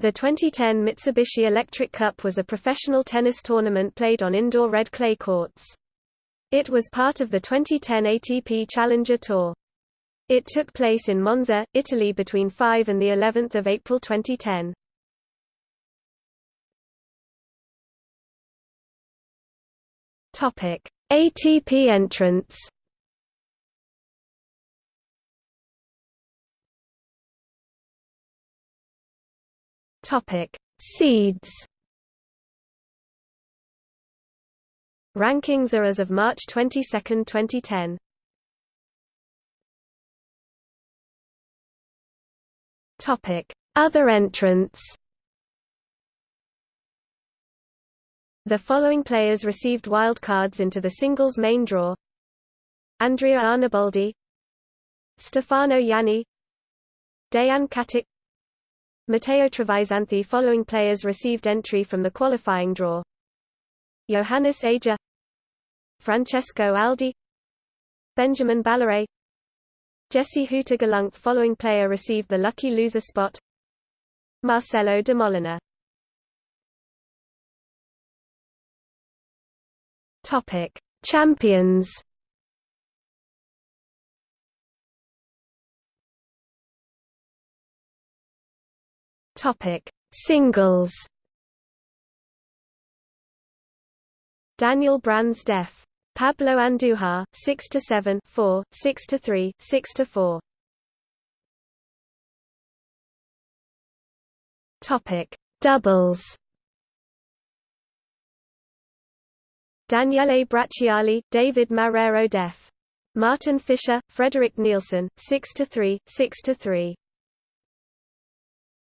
The 2010 Mitsubishi Electric Cup was a professional tennis tournament played on indoor red clay courts. It was part of the 2010 ATP Challenger Tour. It took place in Monza, Italy between 5 and the 11th of April 2010. Topic: ATP entrants. Topic: Seeds. Rankings are as of March 22, 2010. Topic: Other entrants. The following players received wild cards into the singles main draw Andrea Arnaboldi Stefano Ianni Dejan Katic Matteo Trevisanti Following players received entry from the qualifying draw Johannes Ager Francesco Aldi Benjamin Balleret Jesse Huta Following player received the lucky loser spot Marcelo Demoliner Topic: Champions. Topic: Singles. Daniel Brands Def. Pablo Andujar, 6 to 7, 4, 6 to 3, 6 to 4. Topic: Doubles. Daniele Bracciali, David Marrero Def. Martin Fischer, Frederik Nielsen, 6 to 3, 6 to 3.